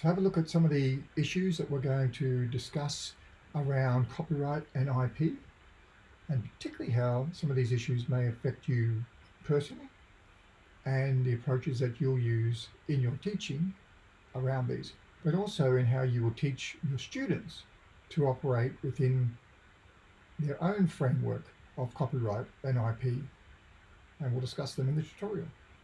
So have a look at some of the issues that we're going to discuss around copyright and IP, and particularly how some of these issues may affect you personally and the approaches that you'll use in your teaching around these, but also in how you will teach your students to operate within their own framework of copyright and IP. And we'll discuss them in the tutorial.